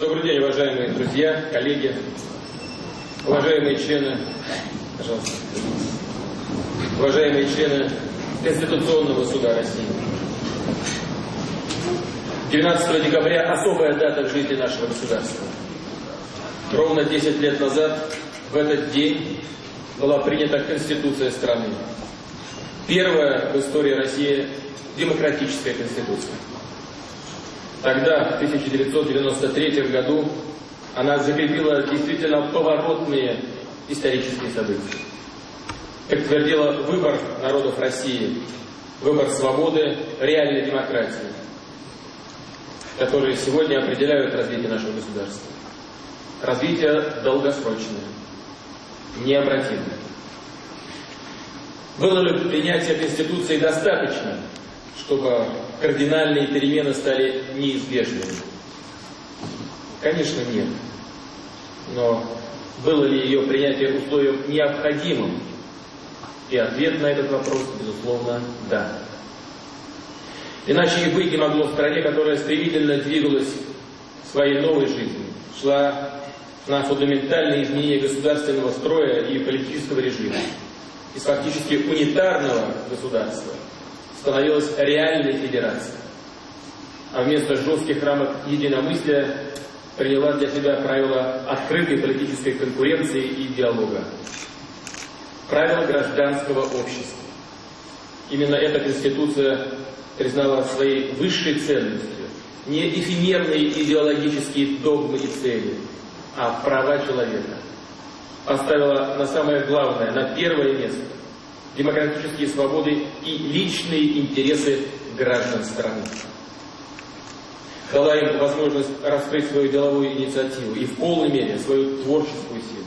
Добрый день, уважаемые друзья, коллеги, уважаемые члены, пожалуйста, уважаемые члены Конституционного суда России. 12 декабря особая дата в жизни нашего государства. Ровно 10 лет назад, в этот день, была принята Конституция страны. Первая в истории России демократическая Конституция. Тогда, в 1993 году, она закрепила действительно поворотные исторические события. Как твердила выбор народов России, выбор свободы, реальной демократии, которые сегодня определяют развитие нашего государства. Развитие долгосрочное, необратимое. Было ли принятие Конституции достаточно, чтобы кардинальные перемены стали неизбежными? Конечно, нет. Но было ли ее принятие условием необходимым? И ответ на этот вопрос, безусловно, да. Иначе и быть не могло в стране, которая стремительно двигалась своей новой жизнью, шла на фундаментальные изменения государственного строя и политического режима. Из фактически унитарного государства становилась реальной федерацией. А вместо жестких рамок единомыслия приняла для себя правила открытой политической конкуренции и диалога. Правила гражданского общества. Именно эта Конституция признала своей высшей ценностью не эфемерные идеологические догмы и цели, а права человека. Поставила на самое главное, на первое место демократические свободы и личные интересы граждан страны. Дала им возможность раскрыть свою деловую инициативу и в полной мере свою творческую силу.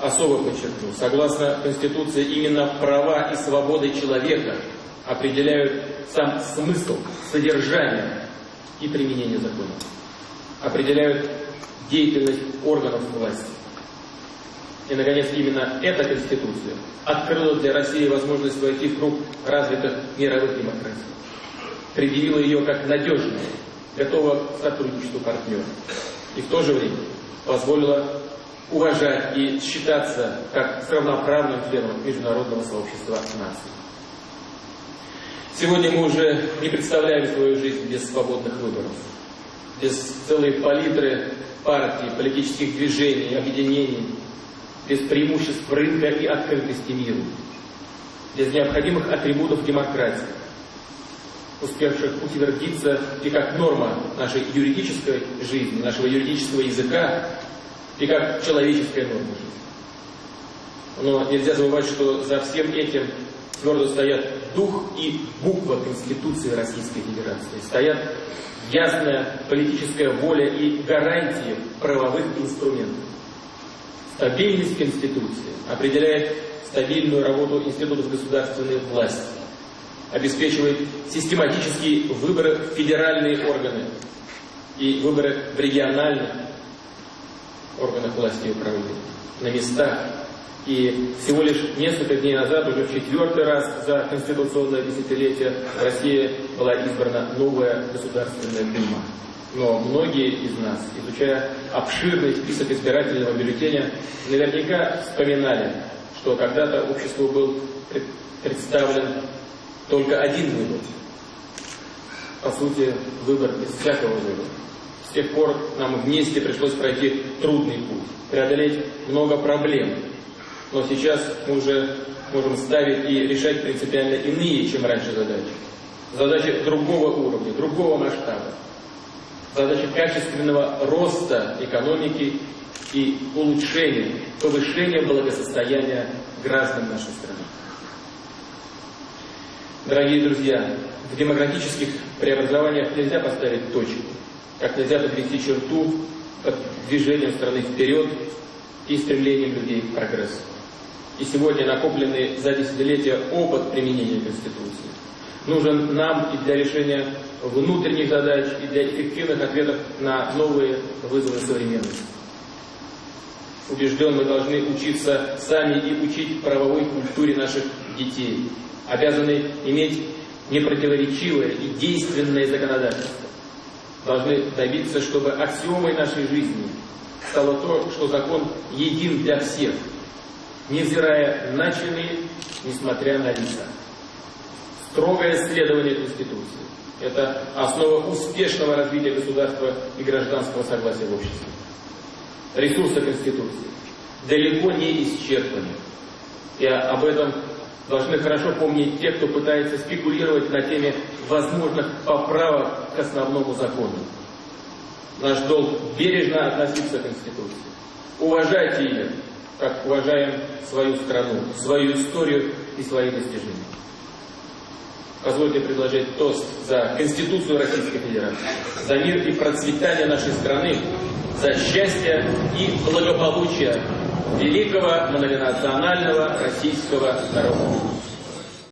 Особо подчеркну, согласно Конституции, именно права и свободы человека определяют сам смысл, содержание и применение закона. Определяют деятельность органов власти. И, наконец, именно эта Конституция открыла для России возможность войти в круг развитых мировых демократий. Предъявила ее как надежную, готова к сотрудничеству партнера. И в то же время позволила уважать и считаться как с равноправным членом международного сообщества наций. Сегодня мы уже не представляем свою жизнь без свободных выборов, без целой палитры партий, политических движений, объединений, без преимуществ рынка и открытости миру, без необходимых атрибутов демократии, успевших утвердиться и как норма нашей юридической жизни, нашего юридического языка, и как человеческая норма жизни. Но нельзя забывать, что за всем этим твердо стоят дух и буква Конституции Российской Федерации. Стоят ясная политическая воля и гарантии правовых инструментов. Стабильность Конституции определяет стабильную работу институтов государственной власти, обеспечивает систематические выборы в федеральные органы и выборы в региональных органах власти и управления, на местах. И всего лишь несколько дней назад, уже в четвертый раз за конституционное десятилетие, в России была избрана новая Государственная Дума. Но многие из нас, изучая обширный список избирательного бюллетеня, наверняка вспоминали, что когда-то обществу был представлен только один выбор. По сути, выбор без всякого выбора. С тех пор нам вместе пришлось пройти трудный путь, преодолеть много проблем. Но сейчас мы уже можем ставить и решать принципиально иные, чем раньше задачи. Задачи другого уровня, другого масштаба задача качественного роста экономики и улучшения, повышения благосостояния граждан нашей страны. Дорогие друзья, в демократических преобразованиях нельзя поставить точку, как нельзя подвести черту под движением страны вперед и стремлением людей к прогрессу. И сегодня накопленный за десятилетия опыт применения Конституции нужен нам и для решения внутренних задач и для эффективных ответов на новые вызовы современности. Убежден, мы должны учиться сами и учить правовой культуре наших детей, обязаны иметь непротиворечивое и действенное законодательство, должны добиться, чтобы аксиомой нашей жизни стало то, что закон един для всех, невзирая на чины, несмотря на лица. Строгое следование Конституции – это основа успешного развития государства и гражданского согласия в обществе. Ресурсы Конституции далеко не исчерпаны. И об этом должны хорошо помнить те, кто пытается спекулировать на теме возможных поправок к основному закону. Наш долг бережно относиться к Конституции. Уважайте ее, как уважаем свою страну, свою историю и свои достижения. Позвольте предложить тост за Конституцию Российской Федерации, за мир и процветание нашей страны, за счастье и благополучие великого многонационального российского народа.